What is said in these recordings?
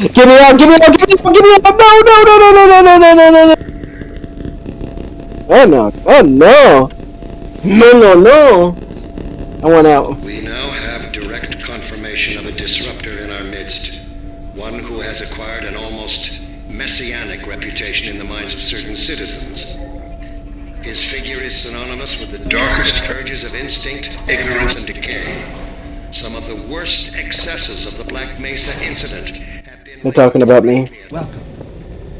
Get me out! give me out! Get me out! Get me out! No! No! No! No! No! No! No! No! No! No! Oh no! Oh no! No! No! No! I want out. We now have direct confirmation of a disruptor in our midst. One who has acquired an almost messianic reputation in the minds of certain citizens. His figure is synonymous with the darkest urges of instinct, ignorance, and decay. Some of the worst excesses of the Black Mesa incident. They're talking about me. Welcome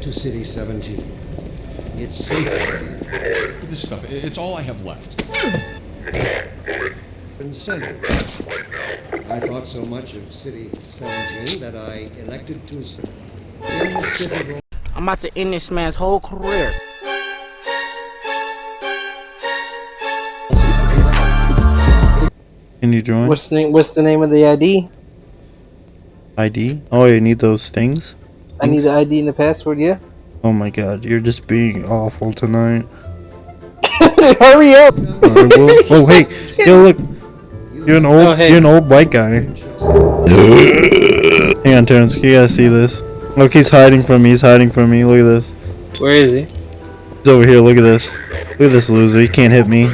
to City 17. It's safe here. This stuff, it's all I have left. and center. I thought so much of City 17 that I elected to st- in the city. I'm about to end this man's whole career. Can you join? What's the name? What's the name of the ID? ID? Oh, you need those things? I need the ID and the password. Yeah. Oh my god, you're just being awful tonight. Hurry up! Alright, well- oh, hey, yo, look. You're an old, Oh, hey. you're an old white guy. Hang on, Terrence, you gotta see this. Look, he's hiding from me. He's hiding from me. Look at this. Where is he? He's over here. Look at this. Look at this loser. He can't hit me.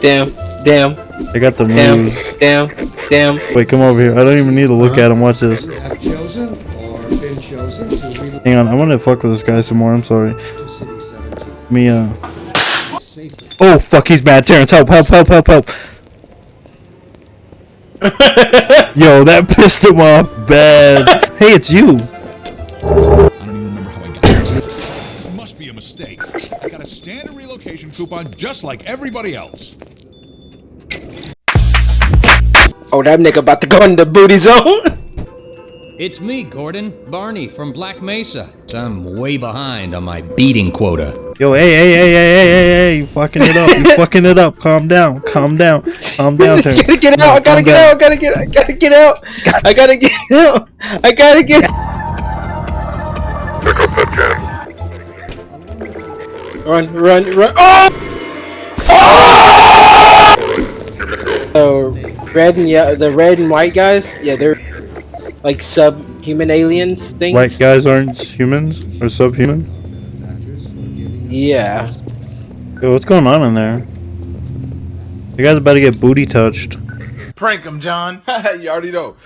Damn! Damn! I got the Damn! moves. Damn! Damn! Wait, come over here. I don't even need to look at him. Watch this. Have chosen or been chosen to relocate Hang on, I want to fuck with this guy some more. I'm sorry. to City 17 Me, uh. Oh, fuck, he's bad. Terrence, help, help, help, help, help. Yo, that pissed him off bad. hey, it's you. I don't even remember how I got. This must be a mistake. I got a standard relocation coupon just like everybody else. Oh, that nigga about to go in the booty zone. It's me, Gordon, Barney from Black Mesa. I'm way behind on my beating quota. Yo, hey, hey, hey, hey, hey, hey, hey, you fucking it up. You fucking it up. Calm down. Calm down. Calm down, Terrence. gotta get out! I gotta calm get down. out! I gotta get! out. I gotta get out! I gotta get out! I gotta get! out. Run! Run! Run! Oh! Oh! Red and yeah, the red and white guys. Yeah, they're like subhuman aliens things. White guys aren't humans or subhuman? Factors Yeah. Yo, what's going on in there? The guy's about to get booty touched. Prank him, John. you already know.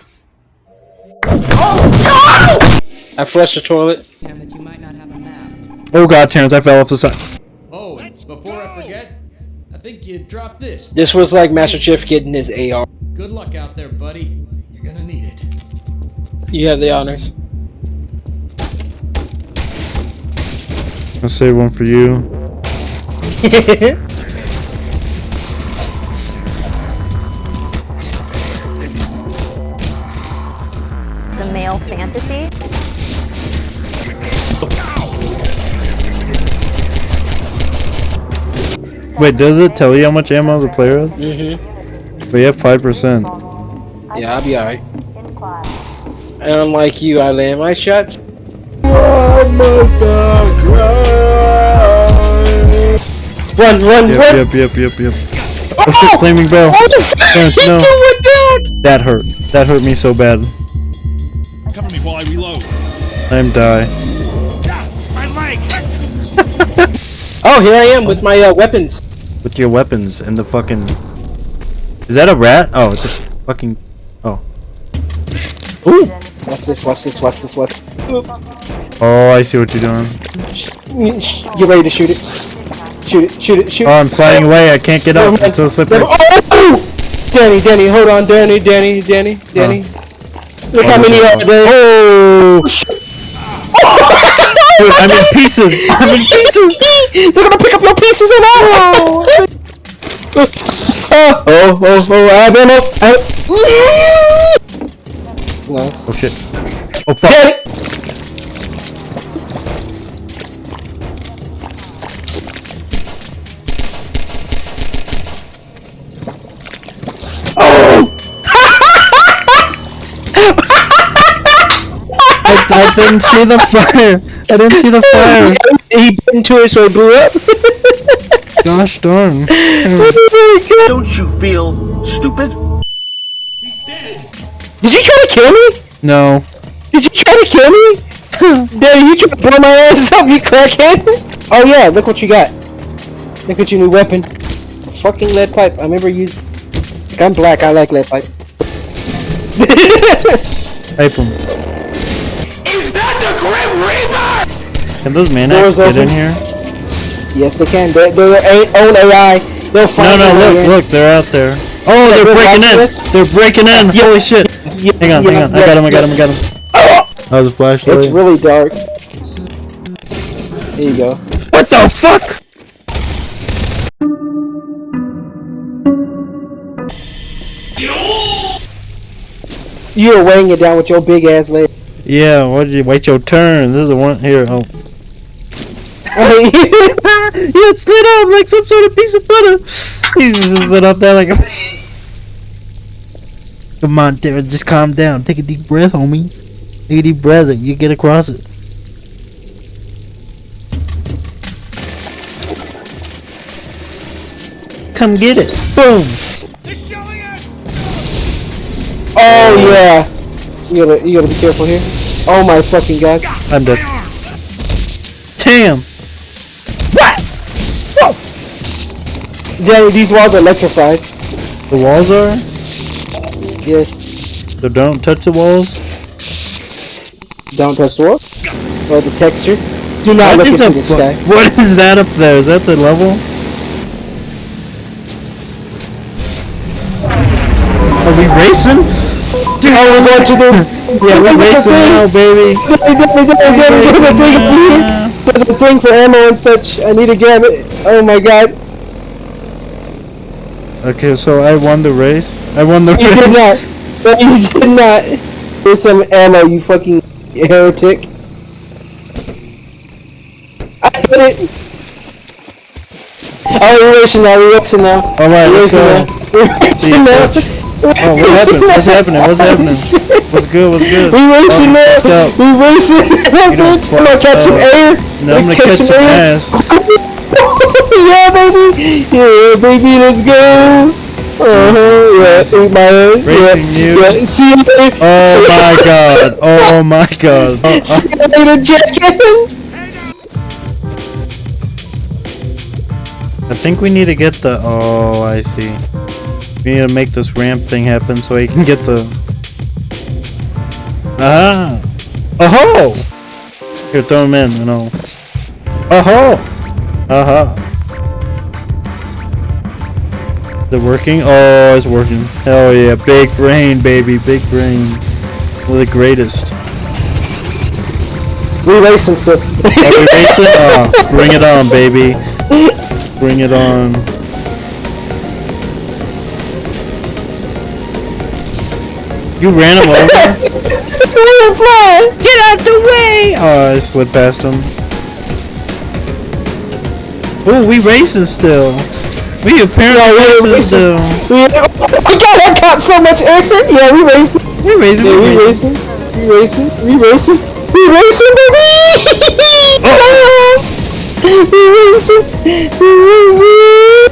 Oh I flushed the toilet. That you might not have a map. Oh god, Terrence, I fell off the side. Think you dropped this. This was like Master Chief getting his AR. Good luck out there, buddy. You're gonna need it. You have the honors. I'll save one for you. the male fantasy. Wait, does it tell you how much ammo the player has? mm-hmm. But you have 5%. Yeah, I'll be alright. And unlike you, I land my shots. Run, run, Yep, run! yep, yep, yep, yep. Oh shit, flaming bell. Oh, the Terrence, no. went down! That hurt. That hurt me so bad. Cover me while I reload. I'm die. My leg! Oh, here I am with my uh, weapons. With your weapons and the fucking... Is that a rat? Oh, it's a fucking... Oh. Ooh! Watch this, watch this, watch this, watch Oh, I see what you're doing. You ready to shoot it? Shoot it, shoot it, shoot it. Oh. I'm sliding away. I can't get up. It's so slippery. Oh! Danny, Danny, hold on, Danny, Danny, Danny, Danny. Look oh, how many are there. Oh! oh Dude, I'm in pieces. I'm in pieces. They're gonna pick up your pieces and all. oh, oh, oh, oh, I have ammo. I have... Nice. Oh shit. Oh fuck. Danny. I, I didn't see the fire. I didn't see the fire. He bit into it, so it blew up. Gosh darn. Oh Don't you feel stupid? He's dead. Did you try to kill me? No. Did you try to kill me? Daddy, you trying to blow my ass up, you crackhead? Oh yeah, look what you got. Look at your new weapon. A fucking lead pipe. I remember you. I'm black, I like lead pipe. Pipe him. Can those Doors maniacs get in here? yes, they can. They're, they're their own AI. They'll No, find no, their way look, in. look, they're out there. Oh, they're they're breaking in! us? They're breaking in! Holy shit! Yeah, Hang on, yeah, hang on. I got him, I got yeah. him, I got him. That was a flashlight. It's really dark. Here you go. What the fuck? You were weighing it down with your big ass leg. Yeah, what did you wait your turn? This is the one here. Oh. yeah, it slid off like some sort of piece of butter. He just slid off there like a. Come on, Tara, just calm down. Take a deep breath, homie. Take a deep breath. and You get across it. Come get it. Boom. Oh yeah. You gotta you gotta be careful here. Oh my fucking god. I'm dead. Damn. Danny, these walls are electrified. The walls are? Yes. So don't touch the walls? Don't touch the wall. Or the texture. Do not What look into the sky. What is that up there? Is that the level? Are we racing? Oh, we're going to the. Yeah, we're racing now, baby. There's a- a- a- thing. A for ammo and such. I need to grab it. Oh my god. Okay, so I won the race. I won the You did race. not. No, you did not. There's some ammo, you fucking heretic. I hit it. Oh, we're racing now. We're racing now. All right, we're racing now. We're racing now. Oh, what happened? What's happening? What's happening? What's good? What's good? We racing Oh, now. We racing now, bitch. I'm gonna catch some uh, air. No, I'm gonna catch some ass. yeah, baby. Yeah, baby. Let's go. Uh huh. Yeah, eat my ass. Racing yeah, you. Yeah. See you later. Oh my god. Oh my god. Oh, See you later, jackass. I think we need to get the. Oh, I see. We need to make this ramp thing happen so he can get the. Ah! Oh! Here, throw him in, you know. Oh! Uh huh. Is it working? Oh, it's working. Hell yeah. Big brain, baby. Big brain. We're the greatest. We racing still. Are we racing? Oh, bring it on, baby. Bring it on. You ran him over? Get out the way! Oh, I slid past him. Oh, we racing still. We apparently we're racing racing. still. We, oh my god, I got so much air. Yeah, we racing. We racing. Yeah, we racing. We racing. We racing. We racing, baby. Oh. we racing. We racing.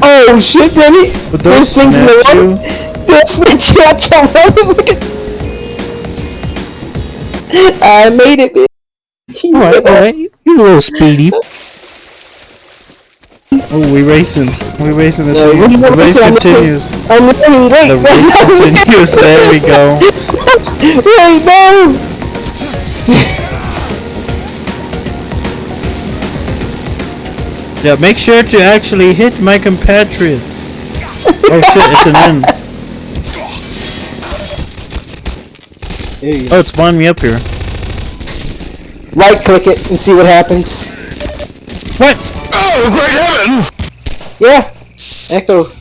Oh shit, Danny. But Those those things in the snatch water. you. They'll snatch out your mother. Look at. I made it, bitch. Alright, alright. You little speedy. Oh, we racing. We racing this Yeah, year. The race. Continues. I'm running late. The race continues. There we go. Wait, no. Yeah, make sure to actually hit my compatriot. Oh shit, it's an end. You. Oh, it's winding me up here. Right click it and see what happens. What? Oh, great heavens! Yeah. Echo.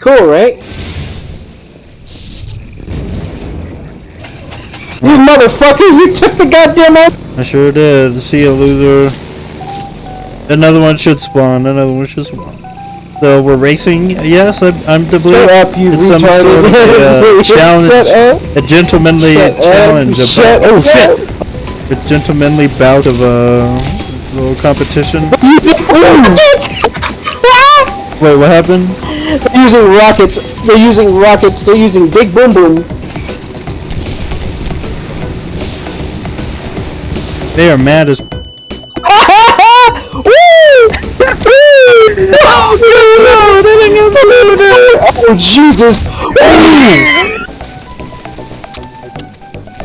Cool, right? You motherfuckers, you took the goddamn out. I sure did. See ya, loser. Another one should spawn. Another one should spawn. So we're racing. Yes, I'm, I'm the blue. Shut up, you it's some sort of retarded. uh, challenge, Shut up. a gentlemanly Shut up. challenge. Shut oh up. shit! a gentlemanly bout of a little competition. Wait, what happened? They're using rockets. They're using rockets. They're using Big Boom Boom. They are mad as. oh, no, oh Jesus!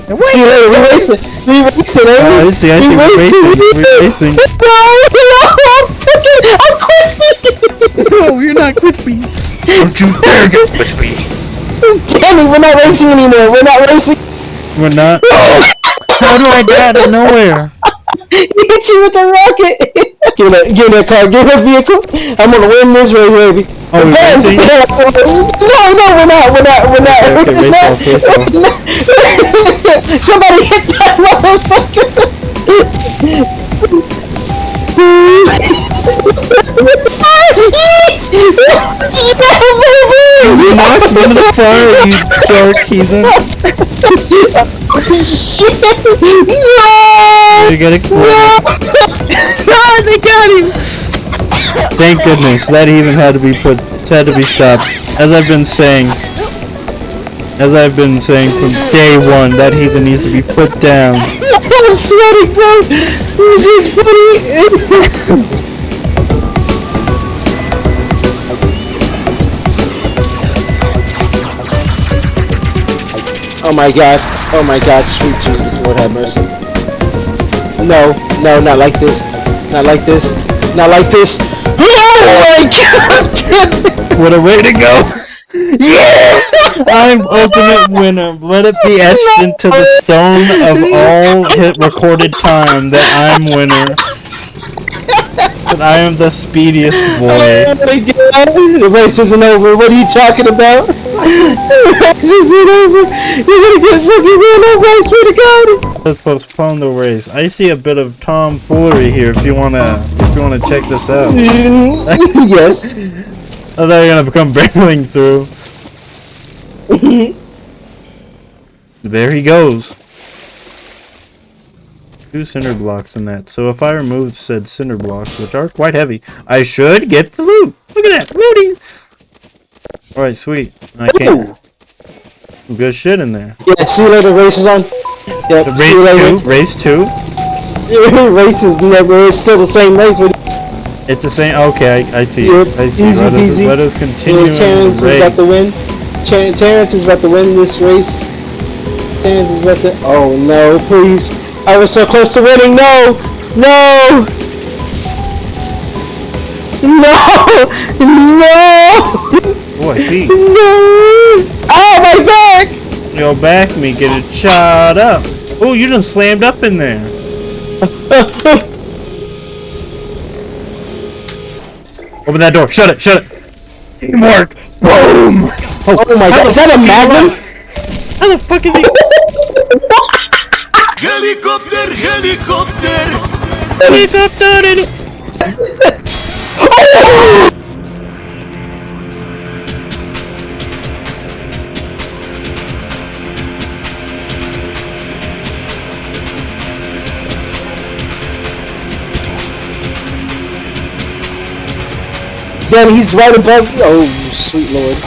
See you later. We racing. We racing. eh? Oh, I see. I see. We We're racing. We're racing. No, no, I'm cooking. I'm crispy. No, you're not crispy. Don't you dare get crispy. Kenny, we're not racing anymore. We're not racing. We're not. How do I get out of nowhere? He hit you with a rocket. Give me that. Give me that car. Give me that vehicle. I'm gonna win this race, baby. Oh, we're racing? No, no, we're not. We're not. We're not. Okay, okay, we're race not. off, race off. Somebody hit that motherfucker. You knocked me into the fire, you dark heathen. Shit! No! You get exploded. ah, they got him. Thank goodness that even had to be put, had to be stopped. As I've been saying, as I've been saying from day one, that heathen needs to be put down. I'm sweating, bro. This is funny. oh my god. Oh my god. Sweet Jesus, Lord have mercy. No, no, not like this. Not like this. Not like this. Oh my god. What a way to go! yeah! I'm ultimate winner. Let it be etched into the stone of all hit recorded time that I'm winner. That I am the speediest boy. Oh my god! The race isn't over. What are you talking about? Race isn't over. You're gonna get fucking run over. I swear to God. Let's postpone the race. I see a bit of tomfoolery here. If you wanna, if you wanna check this out. yes. Oh, they're gonna come barreling through. there he goes. Two cinder blocks in that. So if I remove said cinder blocks, which are quite heavy, I should get the loot. Look at that, looting. All right, sweet. I can't. Good shit in there. Yeah. See you later. Race is on. Yeah. The race two, race two. race is never. It's still the same race. It's the same. Okay, I, I see. Yep, I see. easy let us peasy. let us continue. yeah, Terrence the is about to win. Ter- Terrence is about to win this race. Terrence is about to. Oh no! Please. I was so close to winning. No. No. No. No. Oh, I see. No! Oh, my back! Yo, back me, get it shot up. Oh, you just slammed up in there. Open that door. Shut it. Shut it. Teamwork. Boom. Oh, oh my god, is that a magnum? How the fuck is he? Helicopter, helicopter! Helicopter in oh, Damn, he's right above you. Oh, sweet lord.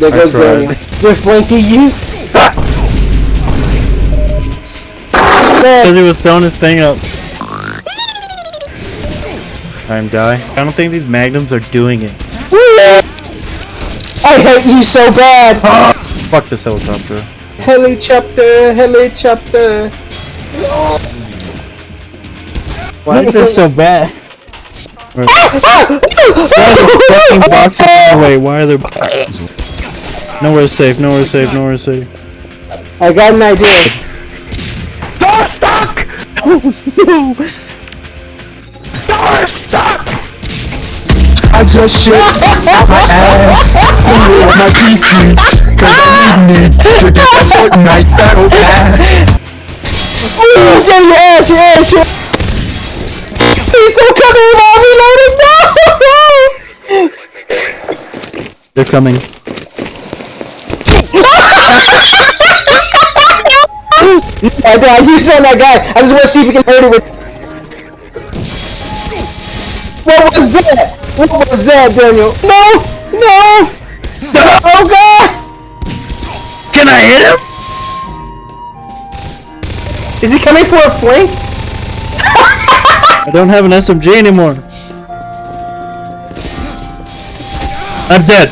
There goes tried. Daniel. They're flanking you. Because he was throwing his thing up. Time die. I don't think these magnums are doing it. I hate you so bad. Ah! Fuck this helicopter. Helicopter, helicopter. Why is this so bad? Ah, why are the fucking boxes in the way? Why are there? Nowhere safe. Nowhere safe. Nowhere safe. I got an idea. I just shit my ass on my PC Cause I need me to get that Fortnite battle pass Ooh, get your ass, your ass, your He's still coming while reloading. No! They're coming. I died. Saw that guy. I just want to see if we can hurt it with. What was that? What was that, Daniel? No! No! Oh God! Can I hit him? Is he coming for a flank? I don't have an SMG anymore. I'm dead.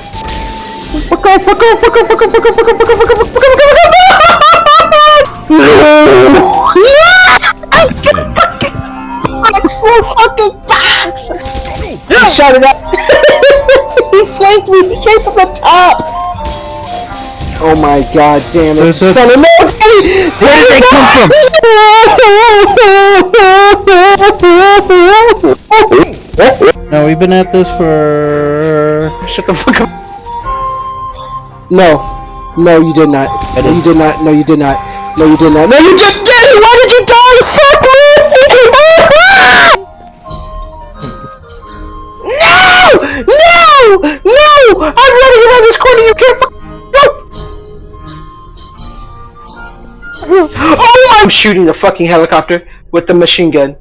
Fuck off, fuck off, fuck off, fuck off, fuck off, fuck off, fuck off, fuck off, fuck off, fuck off, fuck off, Four fucking box! He shot it up. he flanked me. He came from the top. Oh my god, damn it! There's a- Son of no, Daddy! Where did they come from? Now we've been at this for. Shut the fuck up. No. No, you did not. No, you did not. No, you did not. No, you did not. No, you just did! Why did you die? Fuck me! no! No! No! I'm running around this corner. You can't. Fuck no! Oh, I'm shooting the fucking helicopter with the machine gun.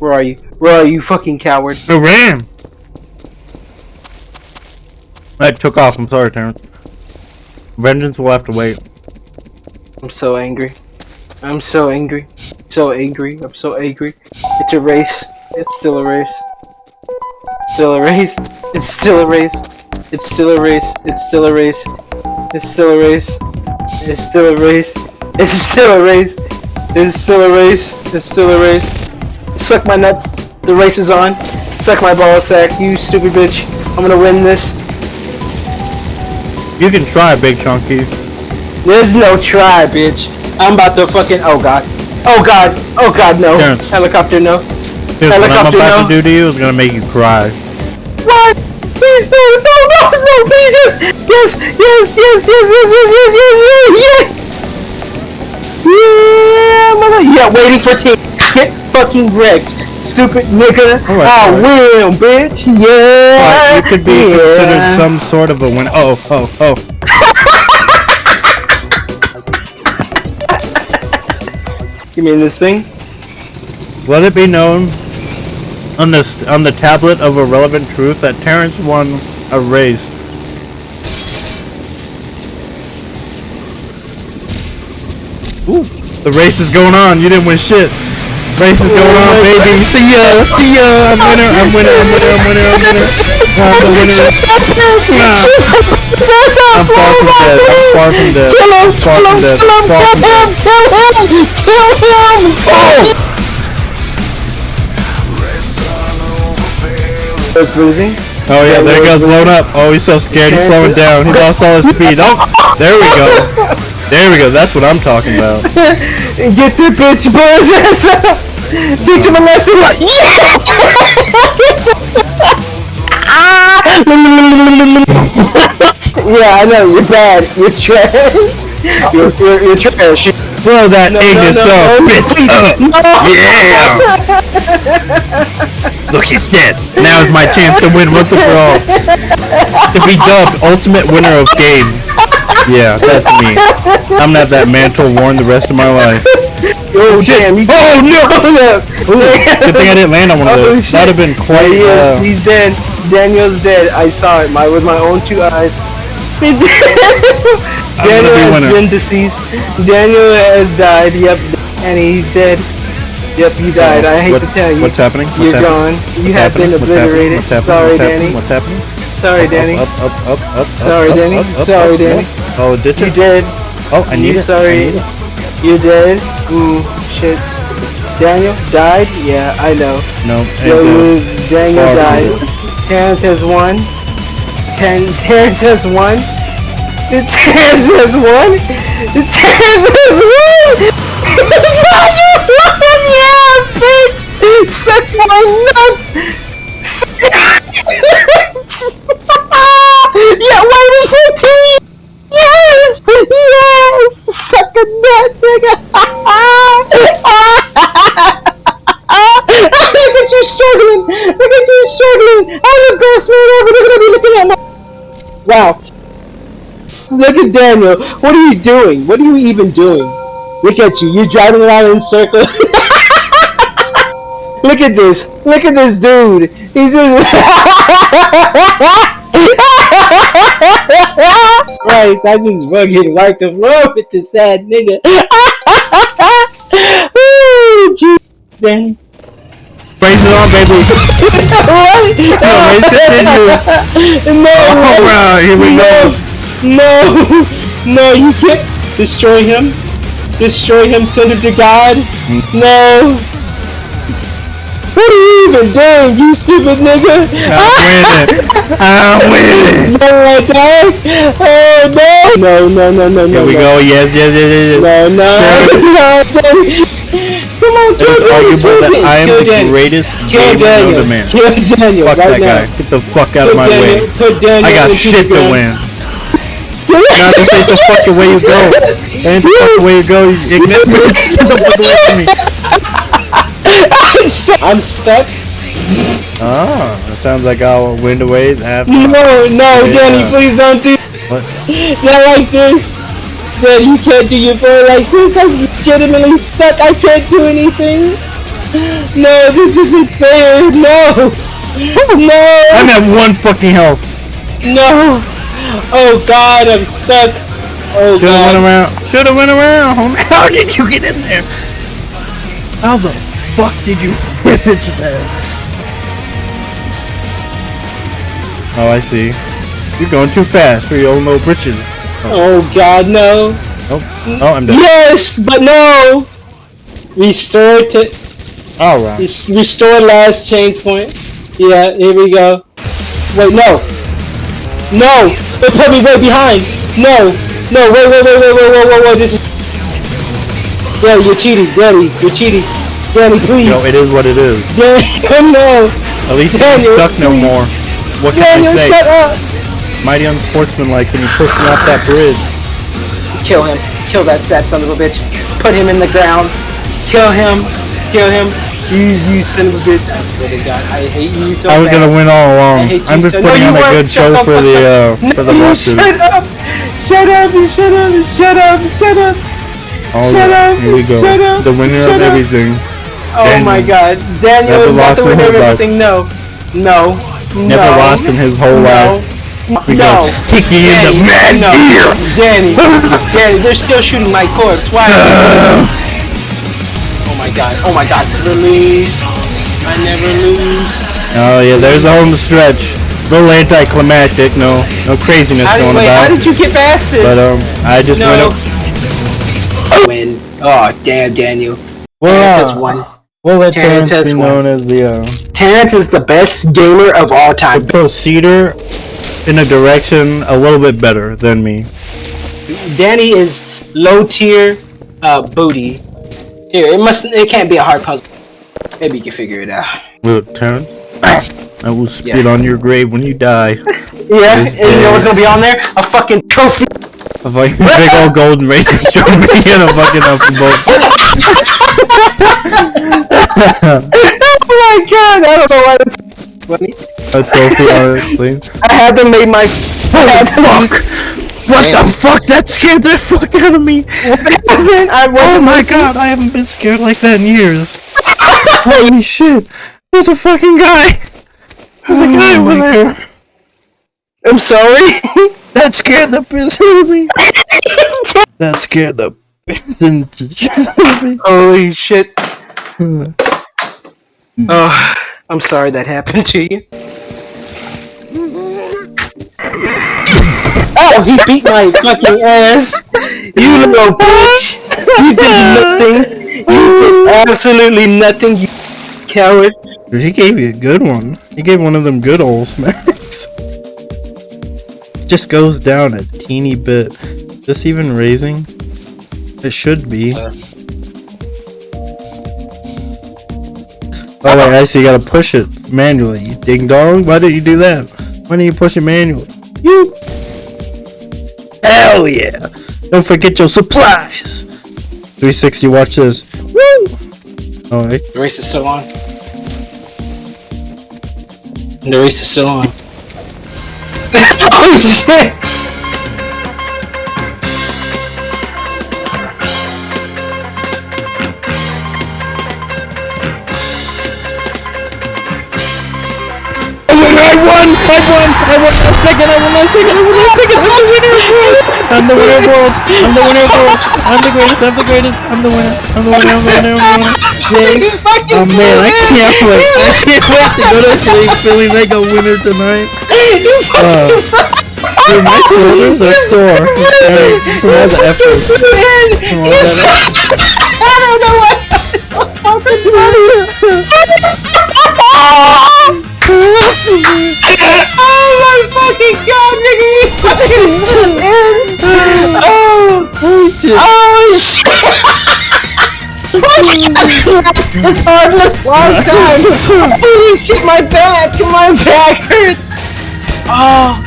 Where are you? Where are you, fucking coward? I ran. I took off. I'm sorry, Terrence. Vengeance will have to wait. I'm so angry. I'm so angry. So angry. I'm so angry. It's a race. It's still a race. Still a race. It's still a race. It's still a race. It's still a race. It's still a race. It's still a race. It's still a race. It's still a race. It's still a race. Suck my nuts. The race is on. Suck my ball sack, you stupid bitch. I'm gonna win this. You can try, Big Chunky. There's no try, bitch. I'm about to fucking. Oh god. Oh god. Oh god, no. Terrence. Helicopter, no. Here's what I'm Helicopter, about no. to do to you is gonna make you cry. What? Please no, no, no, no, please yes, yes, yes, yes, yes, yes, yes, yes, yes, yes, yes. Yeah. Yeah, waiting for team. Fucking wrecked, stupid nigga. Alright, I alright. will, bitch. Yeah. But you could be yeah. considered some sort of a win. Oh, oh, oh. You mean this thing? Let it be known on this on the tablet of irrelevant truth that Terrence won a race. Ooh, the race is going on. You didn't win shit. Race is going on, baby. See ya, see ya. I'm oh, winner. I'm winner. I'm winner. I'm winner. I'm winner. I'm the winner. I'm far from dead. I'm far from dead. Kill him! I'm Kill him! Kill him! Far from dead. Kill him! Kill him! Kill him! Oh! It's losing. Oh yeah, there he goes, blown up. Oh, he's so scared. He's slowing down. He lost all his speed. Oh, there we go. There we go. That's what I'm talking about. Get the bitch boy's ass up! Teach him a lesson! Yeah! yeah, I know, you're bad. You're trash. You're, you're, you're trash. Blow that No, no, Ignis no, up, no, bitch. Uh, no! Yeah. Look, he's dead. Now is my chance to win once and for all. To be dubbed ultimate winner of game. Yeah, that's me. I'm have that mantle worn the rest of my life. Oh, damn, you Oh no! Good thing I didn't land on one of Oh, those. shit. That'd have been quite. He. Uh, He's dead. Daniel's dead. I saw it my with my own two eyes. Daniel be has been deceased. Daniel has died. Yep, and he's dead. Yep, you died. I hate what- to tell you. What's happening? What's You're happening? gone. You What's have been happening? Happening? obliterated. What's happening? Sorry, Danny. What's happening? Sorry, Danny. Up, up, up, up, up. Sorry, Danny. Sorry, Danny. Oh, did you? You did. Oh, I need you, it. Sorry. Need it. You did. Ooh, shit. Daniel died? Yeah, I know. No. lose. Daniel Far died. Terrence has won. Ten Terrence has won. The Terrence has won. The Terrence has won. yeah, bitch. Suck my nuts. yeah, why we 15? Nut, nigga! Look at you struggling! Look at you struggling! I'm the best man ever! They're gonna be looking at my... Wow. Look at Daniel. What are you doing? What are you even doing? Look at you. You're driving around in circles. Look at this. Look at this dude. He's just... Christ, I just fucking wiped the floor with this sad nigga. Danny? Raise it on, baby. what? No, raise it in you. No! Oh, bro, here we go. No! No, you can't destroy him. Destroy him, send him to God. Hmm. No! What are you even doing, you stupid nigga? I'm winning. I'm winning. No, I died. Oh no! No, no, no, no, no. Here we no. go. Yes, yes, yes, yes. yes. No, no, no, Danny. Come on, kill Daniel, kill Daniel, I am kill the Daniel. greatest Kill Daniel. to man. Kill Daniel Fuck right that now. guy. Get the fuck out of my Daniel, way. Put Daniel I got shit to win. No, this ain't the fucking way you go. That ain't the fucking way you go. You ignorant bitch. Get the fuck away from me. I'm stuck. I'm stuck. Ah, that sounds like I'll win the ways after. No, no, Yeah. Danny, please don't do What? not like this. Danny, you can't do your boy like this. I'm legitimately stuck. I can't do anything. No, this isn't fair. No. No. I'm at one fucking health. No. Oh God, I'm stuck. Oh Should've went around. Should've went around. How did you get in there? How the fuck did you manage that? Oh, I see. You're going too fast for your own little britches. Oh God, no. Oh, oh, I'm done. Yes, but no. Restore to All right. restore last change point. Yeah, here we go. Wait, no. No. They put me way behind. No. No. Wait, wait, wait, wait, wait, wait, wait, wait. This is. Daddy, you're cheating. Daddy, you're cheating. Daddy, please. Yo, it is what it is. Daddy, no. At least Daniel, not stuck no more. What can Daniel, I say? shut up. Mighty unsportsmanlike when you push him off that bridge. Kill him. Kill that sad son of a bitch. Put him in the ground. Kill him. Kill him. You, you son of a bitch. I swear to God, I hate you so I was bad. gonna win all along. I'm just so- no, putting you on a good show the for the up. uh No, for the lawsuit. shut up! Shut up! Shut up! Shut up! Shut up! All shut up, here we go. shut up, The winner shut of up. everything. Oh Daniel. my God! Daniel Never is about lost to in win everything. No, no, Never no. lost in his whole no. life. We no. Kicking in the mad no. gear. Danny, Danny, they're still shooting my corpse. Why? oh my God! Oh my God! Lose. I never lose. Oh yeah, there's the home stretch. A little anticlimactic. No, no craziness How going wait, about. how did you get past this? But um, I just No. went. Up, Win. Oh damn, Daniel. has uh, won. We'll let Terrence Terrence be known as the uh, Terrence is the best gamer of all time. The proceeder in a direction a little bit better than me. Danny is low tier uh, booty. Here, it must. It can't be a hard puzzle. Maybe you can figure it out. Look, Terrence, I will spit Yeah. on your grave when you die. Yeah, and you know what's gonna be on there? A fucking trophy. A fucking big old golden racing trophy and a fucking up boat. oh my god! I don't know why. That's funny. A trophy, honestly. I had to make my. Fuck! What Damn. the fuck? That scared the fuck out of me! I Oh my god, I haven't been scared like that in years. Holy shit! There's a fucking guy! There's a oh guy over there! I'm sorry. That scared the piss out of me! That scared the piss out of me. Holy shit. Hmm. Oh, I'm sorry that happened to you. Oh, he beat my fucking ass. You little bitch. You did nothing. You did absolutely nothing, you coward. Dude, he gave you a good one. He gave one of them good old smacks. Just goes down a teeny bit. This even raising? It should be. Uh. Oh wait, I see you gotta push it manually. You ding dong. Why did you do that? Why didn't you push it manually? You. Hell yeah! Don't forget your supplies. 360. Watch this. Woo! Oh wait. The race is still on. The race is still on. oh shit! I won! I won! I won! I won that second! I won that second! I won that second! I'm the winner of this! I'm the winner of worlds. I'm the winner of worlds. I'm the greatest. I'm the greatest. I'm the winner. I'm the winner. I'm the winner. I'm the winner. Yay. Oh man, I can't wait. I can't wait to go to feeling like a winner tonight. Uh, dude, my shoulders are sore. From all the effort. From all that effort. I don't know what fucking shit. It's hard this long time. Holy shit, my back, my back hurts. Oh,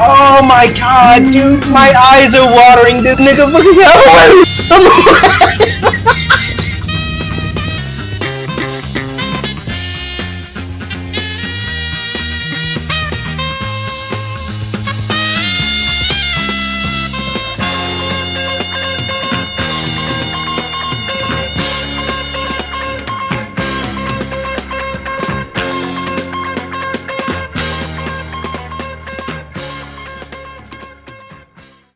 oh my god, dude, my eyes are watering. This nigga fucking.